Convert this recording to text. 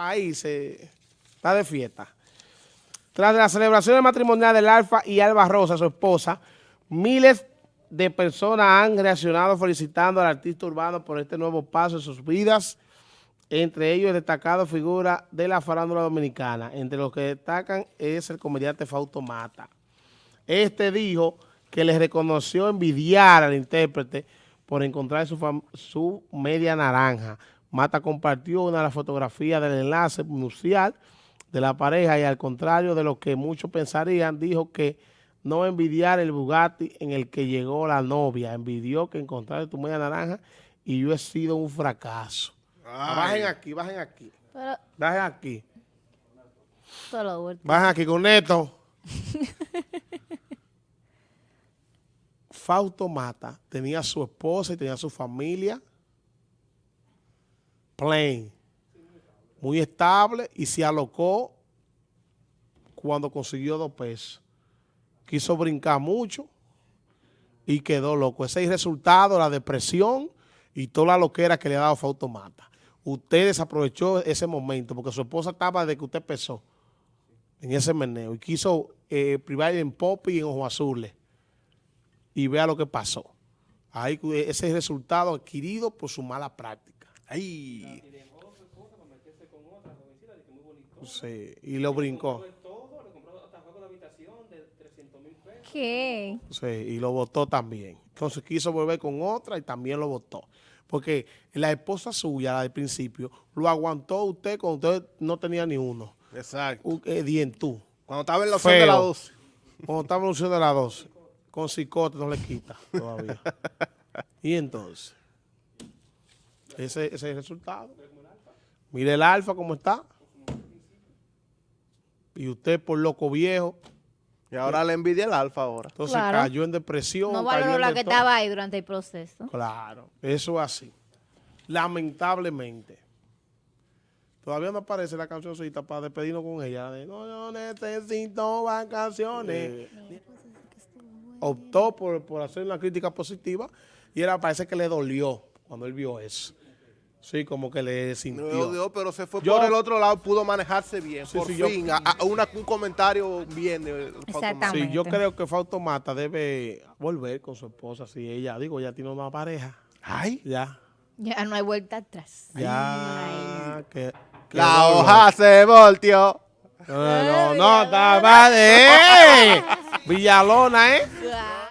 país está de fiesta. Tras la celebración matrimonial del Alfa y Alba Rosa, su esposa, miles de personas han reaccionado felicitando al artista urbano por este nuevo paso en sus vidas, entre ellos destacado figura de la farándula dominicana. Entre los que destacan es el comediante Fausto Mata. Este dijo que les reconoció envidiar al intérprete por encontrar su, su media naranja. Mata compartió una de las fotografías del enlace nupcial de la pareja y al contrario de lo que muchos pensarían, dijo que no envidiar el Bugatti en el que llegó la novia, envidió que encontrar tu media naranja y yo he sido un fracaso. Bajen aquí, bajen aquí. bajen aquí. Bajen aquí con esto. Fausto Mata tenía su esposa y tenía su familia plain, muy estable y se alocó cuando consiguió dos pesos. Quiso brincar mucho y quedó loco. Ese es el resultado, la depresión y toda la loquera que le ha dado Fausto Mata. Usted desaprovechó ese momento porque su esposa estaba desde que usted empezó en ese meneo y quiso eh, privar en pop y en ojos azules y vea lo que pasó. Ahí ese es el resultado adquirido por su mala práctica. Ahí. Sí, y lo brincó. ¿Qué? Sí, y lo votó también. Entonces quiso volver con otra y también lo votó. Porque la esposa suya, la del principio, lo aguantó usted cuando usted no tenía ni uno. Exacto. Eh, dientú. Cuando estaba en la opción de la 12. Cuando estaba en la opción de la 12. Con cicote no le quita todavía. y entonces, ese, ese es el resultado. Mire el alfa cómo está. Y usted por loco viejo. Y ahora le envidia el alfa ahora. Entonces cayó en depresión. No valoró la que estaba ahí durante el proceso. Claro, eso es así. Lamentablemente. Todavía no aparece la cancioncita para despedirnos con ella. no, yo necesito vacaciones. Optó por, por hacer una crítica positiva y era parece que le dolió cuando él vio eso. Sí, como que le sintió. No, pero se fue por el otro lado, pudo manejarse bien. por fin, un comentario bien de Exactamente. Sí, yo creo que Fausto Mata debe volver con su esposa. Si ella, digo, ya tiene una pareja. Ay. Ya. Ya no hay vuelta atrás. Ya. Que, La hoja se volteó. No, no, no, de Villalona, ¿eh?